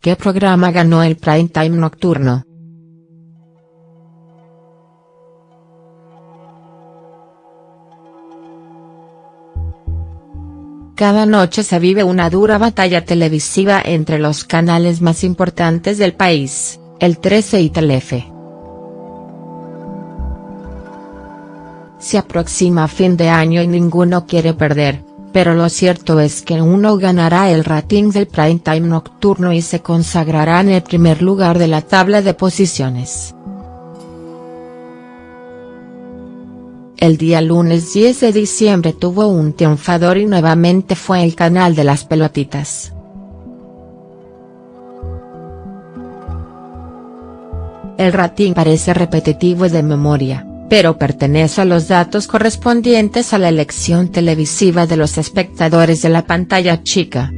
¿qué programa ganó el prime time nocturno?. Cada noche se vive una dura batalla televisiva entre los canales más importantes del país, el 13 y Telefe. Se aproxima fin de año y ninguno quiere perder, pero lo cierto es que uno ganará el rating del prime time nocturno y se consagrará en el primer lugar de la tabla de posiciones. El día lunes 10 de diciembre tuvo un triunfador y nuevamente fue el canal de las pelotitas. El rating parece repetitivo de memoria, pero pertenece a los datos correspondientes a la elección televisiva de los espectadores de la pantalla chica.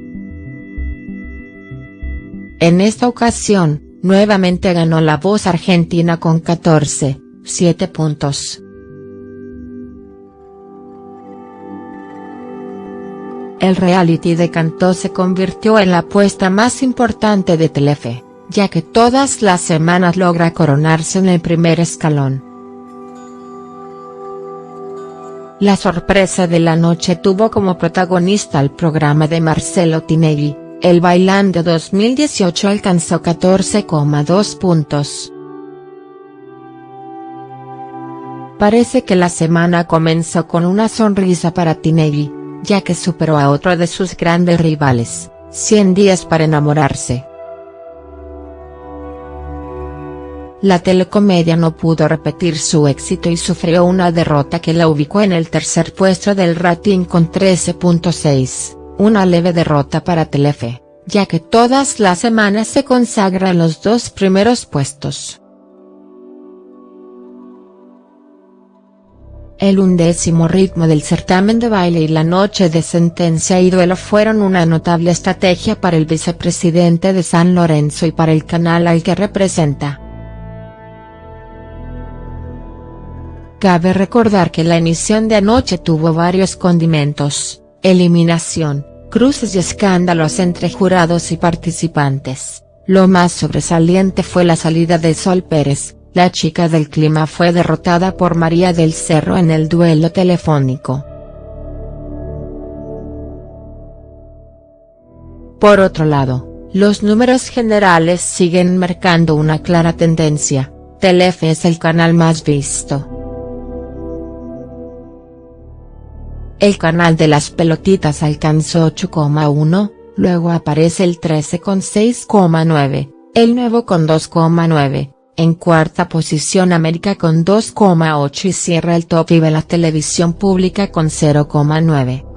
En esta ocasión, nuevamente ganó la voz argentina con 14, 7 puntos. El reality de Cantó se convirtió en la apuesta más importante de Telefe, ya que todas las semanas logra coronarse en el primer escalón. La sorpresa de la noche tuvo como protagonista el programa de Marcelo Tinelli, el Bailando 2018 alcanzó 14,2 puntos. Parece que la semana comenzó con una sonrisa para Tinelli ya que superó a otro de sus grandes rivales, 100 días para enamorarse. La telecomedia no pudo repetir su éxito y sufrió una derrota que la ubicó en el tercer puesto del rating con 13.6, una leve derrota para Telefe, ya que todas las semanas se consagra los dos primeros puestos. El undécimo ritmo del certamen de baile y la noche de sentencia y duelo fueron una notable estrategia para el vicepresidente de San Lorenzo y para el canal al que representa. Cabe recordar que la emisión de anoche tuvo varios condimentos, eliminación, cruces y escándalos entre jurados y participantes, lo más sobresaliente fue la salida de Sol Pérez, la chica del clima fue derrotada por María del Cerro en el duelo telefónico. Por otro lado, los números generales siguen marcando una clara tendencia, Telefe es el canal más visto. El canal de las pelotitas alcanzó 8,1, luego aparece el 13 con 6,9, el nuevo con 2,9, en cuarta posición América con 2,8 y cierra el top y la televisión pública con 0,9.